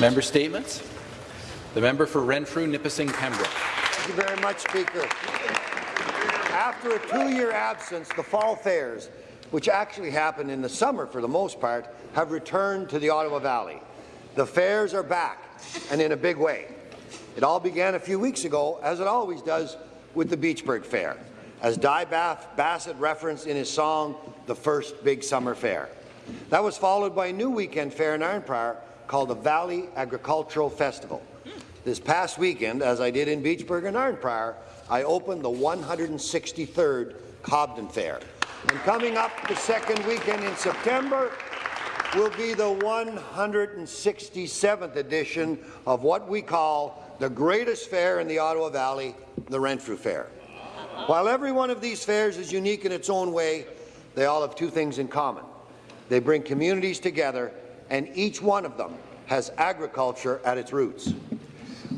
Member statements. The member for Renfrew, Nipissing, Pembroke. Thank you very much, Speaker. After a two-year absence, the fall fairs, which actually happened in the summer for the most part, have returned to the Ottawa Valley. The fairs are back, and in a big way. It all began a few weeks ago, as it always does, with the Beachburg Fair, as Di Bassett referenced in his song, The First Big Summer Fair. That was followed by a new weekend fair in Arnprior called the Valley Agricultural Festival. This past weekend, as I did in Beachburg and Arnprior, I opened the 163rd Cobden Fair. And coming up the second weekend in September will be the 167th edition of what we call the greatest fair in the Ottawa Valley, the Renfrew Fair. While every one of these fairs is unique in its own way, they all have two things in common. They bring communities together, and each one of them has agriculture at its roots.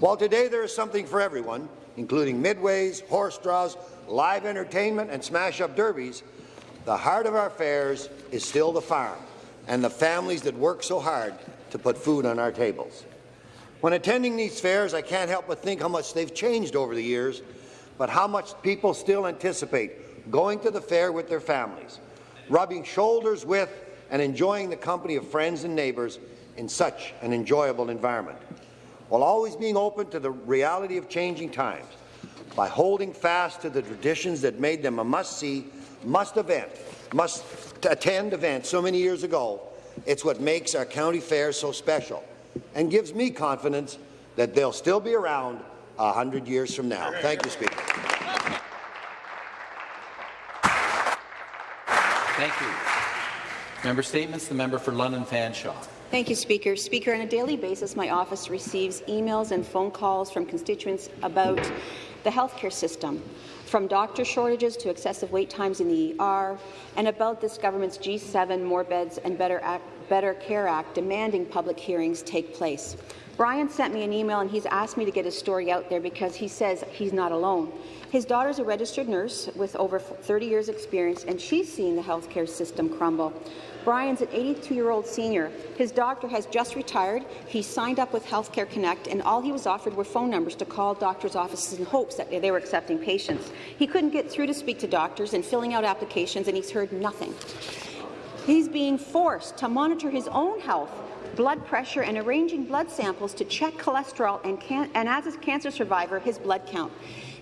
While today there is something for everyone, including midways, horse draws, live entertainment, and smash-up derbies, the heart of our fairs is still the farm and the families that work so hard to put food on our tables. When attending these fairs, I can't help but think how much they've changed over the years, but how much people still anticipate going to the fair with their families, rubbing shoulders with and enjoying the company of friends and neighbours in such an enjoyable environment, while always being open to the reality of changing times by holding fast to the traditions that made them a must-see, must-event, must-attend event so many years ago. It's what makes our county fairs so special and gives me confidence that they'll still be around a hundred years from now. Thank you, Speaker. Thank you. Member statements. The member for London Fanshawe. Thank you, Speaker. Speaker, on a daily basis, my office receives emails and phone calls from constituents about the healthcare system, from doctor shortages to excessive wait times in the ER, and about this government's G7 More Beds and Better, Better Care Act demanding public hearings take place. Brian sent me an email and he's asked me to get his story out there because he says he's not alone. His daughter's a registered nurse with over 30 years' experience, and she's seen the healthcare system crumble. Brian's an 82-year-old senior. His doctor has just retired. He signed up with Healthcare Connect, and all he was offered were phone numbers to call doctors' offices in hopes that they were accepting patients. He couldn't get through to speak to doctors and filling out applications, and he's heard nothing. He's being forced to monitor his own health blood pressure and arranging blood samples to check cholesterol and, and as a cancer survivor, his blood count.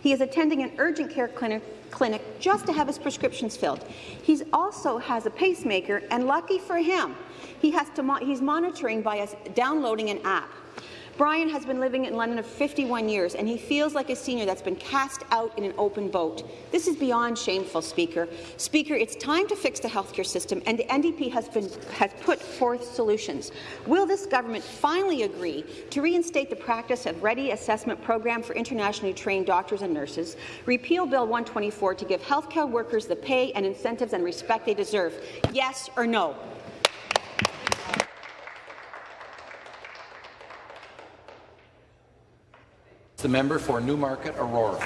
He is attending an urgent care clinic, clinic just to have his prescriptions filled. He also has a pacemaker, and lucky for him, he has to mo he's monitoring by downloading an app. Brian has been living in London for 51 years, and he feels like a senior that's been cast out in an open boat. This is beyond shameful, Speaker. Speaker, it's time to fix the healthcare system, and the NDP has, been, has put forth solutions. Will this government finally agree to reinstate the practice of Ready Assessment Program for internationally trained doctors and nurses, repeal Bill 124 to give healthcare workers the pay and incentives and respect they deserve? Yes or no? The member for Newmarket Aurora.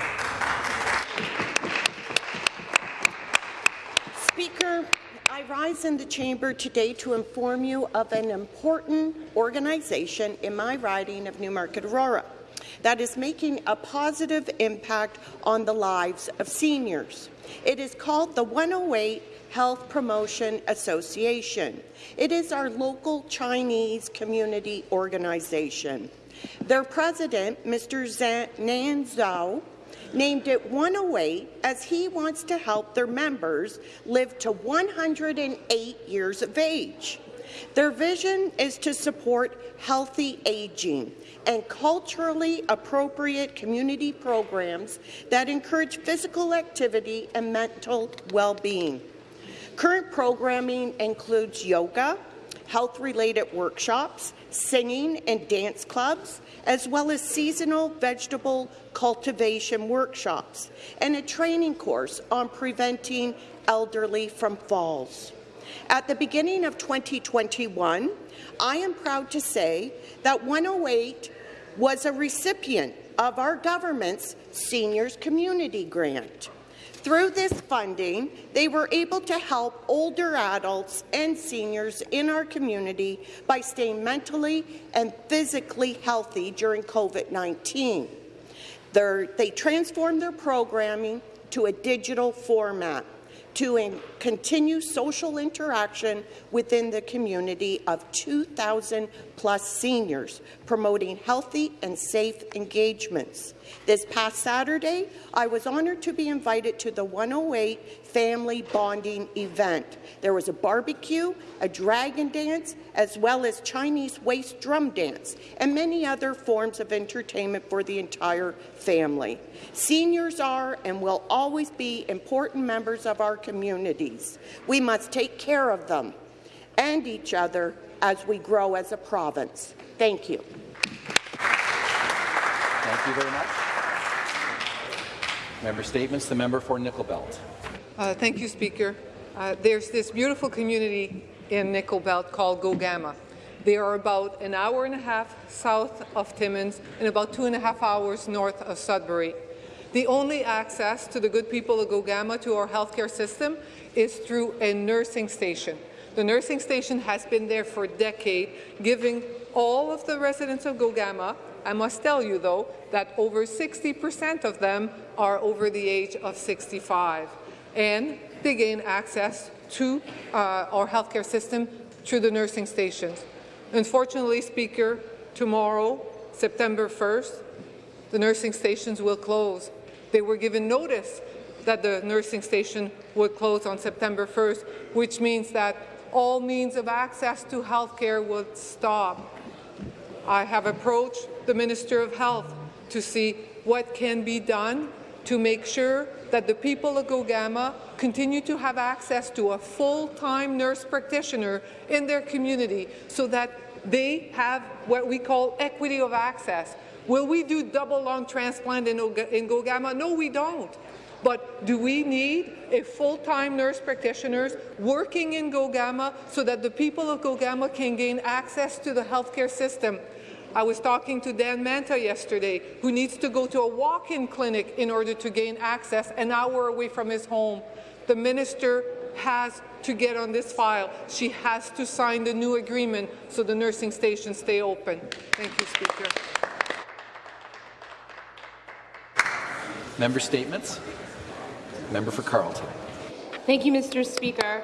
Speaker, I rise in the chamber today to inform you of an important organization in my riding of Newmarket Aurora that is making a positive impact on the lives of seniors. It is called the 108 Health Promotion Association. It is our local Chinese community organization. Their president, Mr. Nan Zhao, named it 108 as he wants to help their members live to 108 years of age. Their vision is to support healthy aging and culturally appropriate community programs that encourage physical activity and mental well-being. Current programming includes yoga, health-related workshops, singing and dance clubs, as well as seasonal vegetable cultivation workshops, and a training course on preventing elderly from falls. At the beginning of 2021, I am proud to say that 108 was a recipient of our government's Seniors Community Grant. Through this funding, they were able to help older adults and seniors in our community by staying mentally and physically healthy during COVID-19. They transformed their programming to a digital format to continue social interaction within the community of 2,000 plus seniors, promoting healthy and safe engagements. This past Saturday, I was honoured to be invited to the 108 Family Bonding event. There was a barbecue, a dragon dance, as well as Chinese waist drum dance, and many other forms of entertainment for the entire family. Seniors are and will always be important members of our communities. We must take care of them and each other as we grow as a province. Thank you. Thank you very much. Member Statements. The member for Nickel Belt. Uh, thank you, Speaker. Uh, there's this beautiful community in Nickel Belt called Gogama. They are about an hour and a half south of Timmins and about two and a half hours north of Sudbury. The only access to the good people of Gogama to our healthcare system is through a nursing station. The nursing station has been there for a decade, giving all of the residents of Gogama, I must tell you though, that over 60% of them are over the age of 65. And they gain access to uh, our healthcare system through the nursing stations. Unfortunately, Speaker, tomorrow, September 1st, the nursing stations will close. They were given notice that the nursing station would close on September 1st, which means that all means of access to health care would stop. I have approached the Minister of Health to see what can be done to make sure that the people of Gogama continue to have access to a full-time nurse practitioner in their community so that they have what we call equity of access. Will we do double lung transplant in, in Gogama? No, we don't. But do we need a full-time nurse practitioners working in Gogama so that the people of Gogama can gain access to the healthcare system? I was talking to Dan Manta yesterday, who needs to go to a walk-in clinic in order to gain access an hour away from his home. The minister has to get on this file. She has to sign the new agreement so the nursing stations stay open. Thank you, Speaker. Member statements. Member for Carleton. Thank you, Mr. Speaker.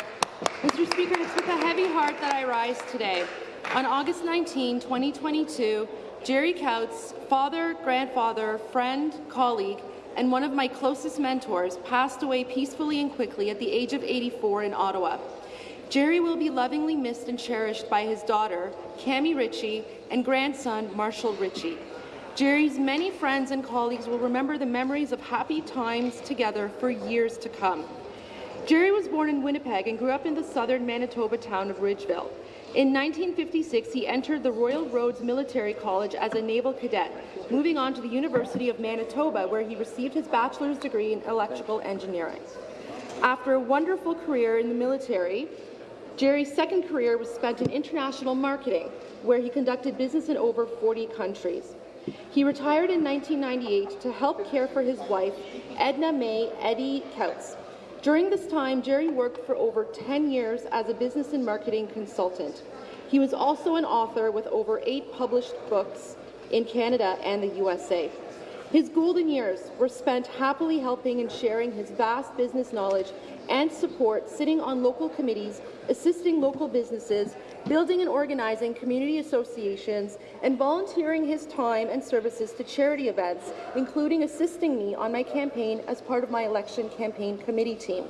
Mr. Speaker, it's with a heavy heart that I rise today. On August 19, 2022, Jerry Couts, father, grandfather, friend, colleague, and one of my closest mentors, passed away peacefully and quickly at the age of 84 in Ottawa. Jerry will be lovingly missed and cherished by his daughter, Cami Ritchie, and grandson, Marshall Ritchie. Jerry's many friends and colleagues will remember the memories of happy times together for years to come. Jerry was born in Winnipeg and grew up in the southern Manitoba town of Ridgeville. In 1956, he entered the Royal Roads Military College as a naval cadet, moving on to the University of Manitoba, where he received his bachelor's degree in electrical engineering. After a wonderful career in the military, Jerry's second career was spent in international marketing, where he conducted business in over 40 countries. He retired in 1998 to help care for his wife, Edna May Eddie Couts. During this time, Jerry worked for over 10 years as a business and marketing consultant. He was also an author with over eight published books in Canada and the USA. His golden years were spent happily helping and sharing his vast business knowledge and support sitting on local committees, assisting local businesses, building and organizing community associations, and volunteering his time and services to charity events, including assisting me on my campaign as part of my election campaign committee team.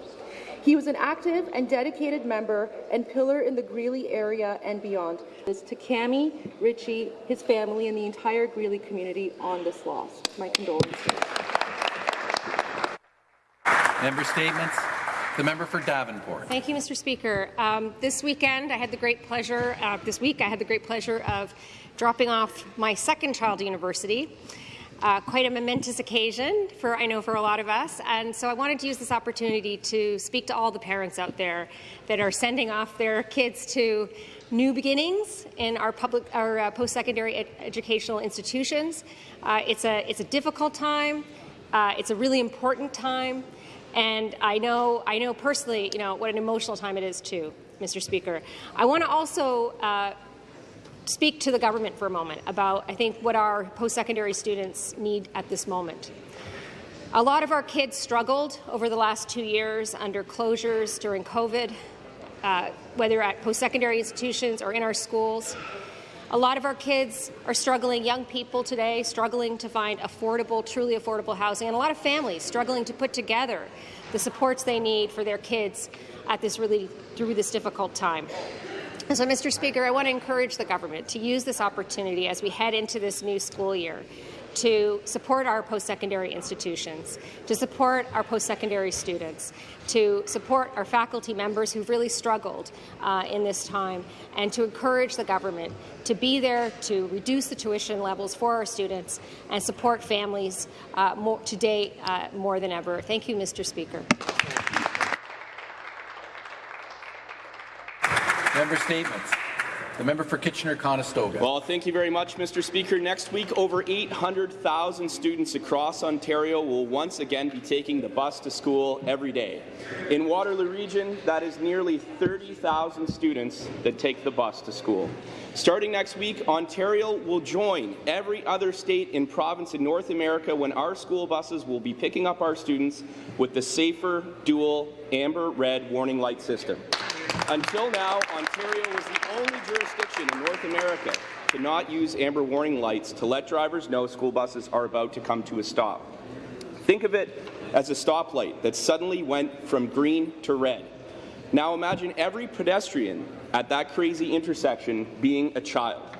He was an active and dedicated member and pillar in the Greely area and beyond. This to Cami, Ritchie, his family, and the entire Greely community on this loss. My condolences. Member statements. The member for Davenport. Thank you, Mr. Speaker. Um, this weekend, I had the great pleasure, uh, this week, I had the great pleasure of dropping off my second child to university. Uh, quite a momentous occasion for I know for a lot of us, and so I wanted to use this opportunity to speak to all the parents out there that are sending off their kids to new beginnings in our public, our uh, post-secondary ed educational institutions. Uh, it's a it's a difficult time. Uh, it's a really important time. And I know, I know personally, you know, what an emotional time it is too, Mr. Speaker. I want to also uh, speak to the government for a moment about, I think, what our post-secondary students need at this moment. A lot of our kids struggled over the last two years under closures during COVID, uh, whether at post-secondary institutions or in our schools. A lot of our kids are struggling, young people today, struggling to find affordable, truly affordable housing, and a lot of families struggling to put together the supports they need for their kids at this really through this difficult time. So, Mr. Speaker, I want to encourage the government to use this opportunity as we head into this new school year to support our post-secondary institutions, to support our post-secondary students, to support our faculty members who've really struggled uh, in this time, and to encourage the government to be there to reduce the tuition levels for our students and support families uh, more, today uh, more than ever. Thank you, Mr. Speaker. Member statements. The member for Kitchener-Conestoga. Well, thank you very much, Mr. Speaker. Next week, over 800,000 students across Ontario will once again be taking the bus to school every day. In Waterloo Region, that is nearly 30,000 students that take the bus to school. Starting next week, Ontario will join every other state and province in North America when our school buses will be picking up our students with the safer dual amber-red warning light system. Until now, Ontario was the only jurisdiction in North America to not use amber warning lights to let drivers know school buses are about to come to a stop. Think of it as a stoplight that suddenly went from green to red. Now imagine every pedestrian at that crazy intersection being a child.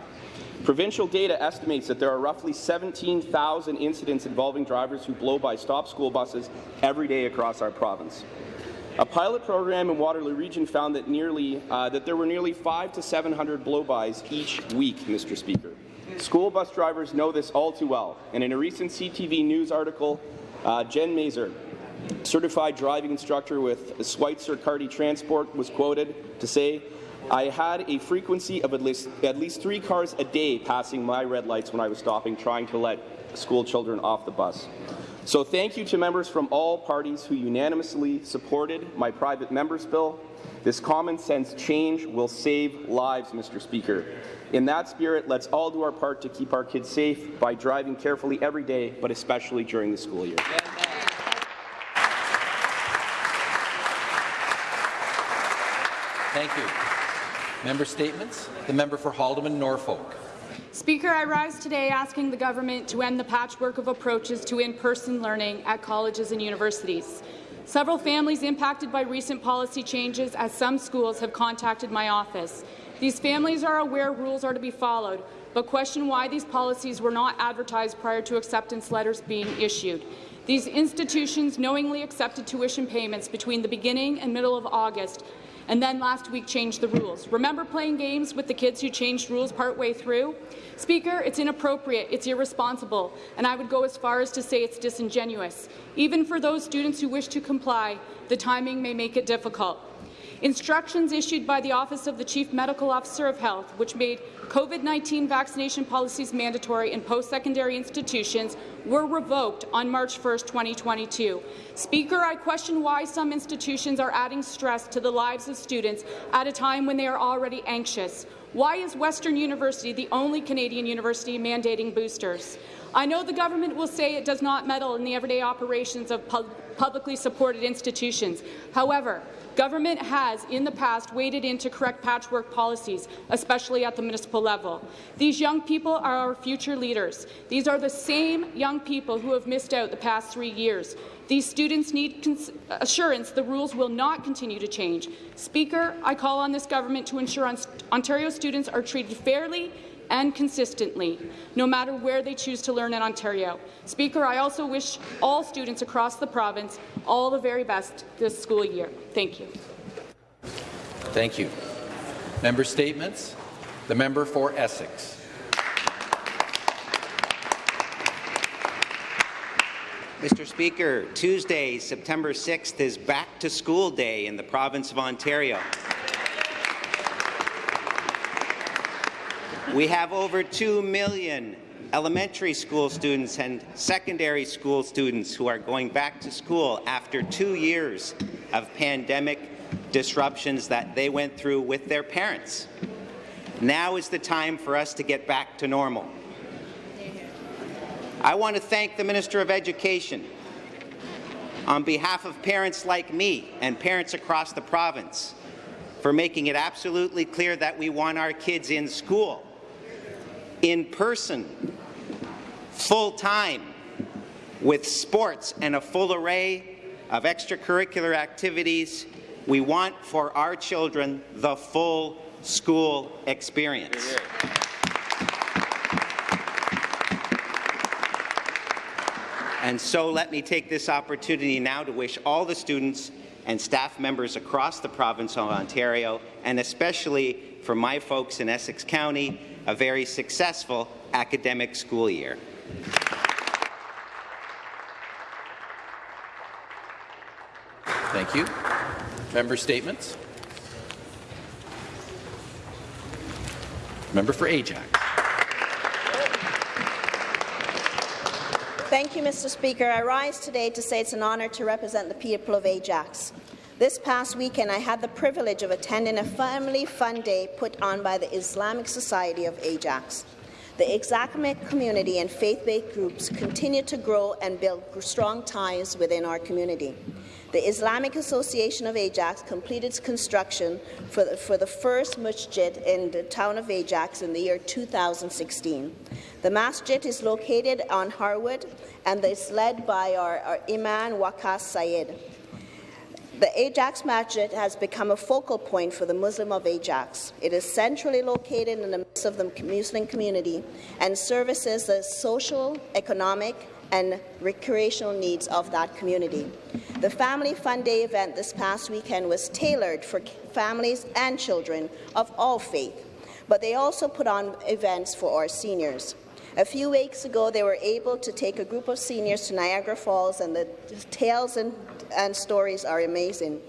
Provincial data estimates that there are roughly 17,000 incidents involving drivers who blow by stop school buses every day across our province. A pilot program in Waterloo Region found that nearly uh, that there were nearly five to 700 blow-bys each week, Mr. Speaker. School bus drivers know this all too well, and in a recent CTV News article, uh, Jen Mazer, certified driving instructor with Switzer-Carty Transport, was quoted to say, I had a frequency of at least, at least three cars a day passing my red lights when I was stopping, trying to let school children off the bus. So thank you to members from all parties who unanimously supported my private member's bill. This common sense change will save lives, Mr. Speaker. In that spirit, let's all do our part to keep our kids safe by driving carefully every day, but especially during the school year. Thank you. Member statements. The member for Haldimand, Norfolk. Speaker, I rise today asking the government to end the patchwork of approaches to in-person learning at colleges and universities. Several families impacted by recent policy changes as some schools have contacted my office. These families are aware rules are to be followed, but question why these policies were not advertised prior to acceptance letters being issued. These institutions knowingly accepted tuition payments between the beginning and middle of August and then last week changed the rules. Remember playing games with the kids who changed rules partway through? Speaker, it's inappropriate, it's irresponsible, and I would go as far as to say it's disingenuous. Even for those students who wish to comply, the timing may make it difficult. Instructions issued by the Office of the Chief Medical Officer of Health, which made COVID-19 vaccination policies mandatory in post-secondary institutions, were revoked on March 1, 2022. Speaker, I question why some institutions are adding stress to the lives of students at a time when they are already anxious. Why is Western University the only Canadian university mandating boosters? I know the government will say it does not meddle in the everyday operations of pu publicly supported institutions. However, Government has, in the past, waded in to correct patchwork policies, especially at the municipal level. These young people are our future leaders. These are the same young people who have missed out the past three years. These students need assurance the rules will not continue to change. Speaker, I call on this government to ensure Ontario students are treated fairly and consistently, no matter where they choose to learn in Ontario. Speaker, I also wish all students across the province all the very best this school year. Thank you. Thank you. Member statements. The member for Essex. Mr. Speaker, Tuesday, September 6th is Back to School Day in the province of Ontario. We have over 2 million elementary school students and secondary school students who are going back to school after two years of pandemic disruptions that they went through with their parents. Now is the time for us to get back to normal. I want to thank the Minister of Education on behalf of parents like me and parents across the province for making it absolutely clear that we want our kids in school, in person, full-time, with sports and a full array of extracurricular activities. We want for our children the full school experience. And so let me take this opportunity now to wish all the students and staff members across the province of Ontario, and especially for my folks in Essex County, a very successful academic school year. Thank you. Member statements. Member for Ajax. Thank you, Mr. Speaker. I rise today to say it's an honour to represent the people of Ajax. This past weekend, I had the privilege of attending a family fun day put on by the Islamic Society of Ajax. The Islamic community and faith-based groups continue to grow and build strong ties within our community. The Islamic Association of Ajax completed construction for the, for the first masjid in the town of Ajax in the year 2016. The masjid is located on Harwood and is led by our, our Imam Waqas Sayed. The Ajax Masjid has become a focal point for the Muslim of Ajax. It is centrally located in the midst of the Muslim community and services the social, economic, and recreational needs of that community. The Family Fun Day event this past weekend was tailored for families and children of all faith, but they also put on events for our seniors. A few weeks ago, they were able to take a group of seniors to Niagara Falls, and the tales and, and stories are amazing.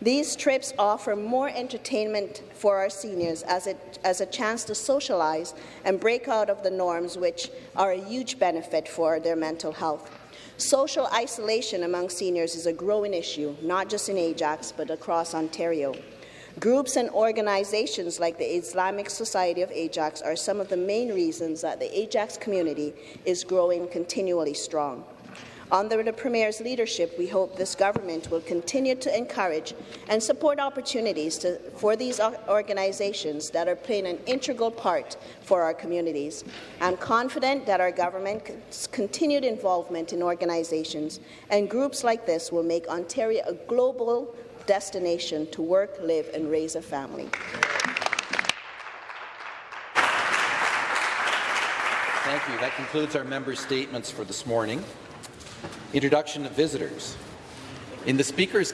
These trips offer more entertainment for our seniors as, it, as a chance to socialize and break out of the norms, which are a huge benefit for their mental health. Social isolation among seniors is a growing issue, not just in Ajax, but across Ontario. Groups and organizations like the Islamic Society of Ajax are some of the main reasons that the Ajax community is growing continually strong. Under the Premier's leadership, we hope this government will continue to encourage and support opportunities to, for these organizations that are playing an integral part for our communities. I'm confident that our government's continued involvement in organizations and groups like this will make Ontario a global destination to work, live and raise a family. Thank you. That concludes our member statements for this morning. Introduction of visitors. In the Speaker's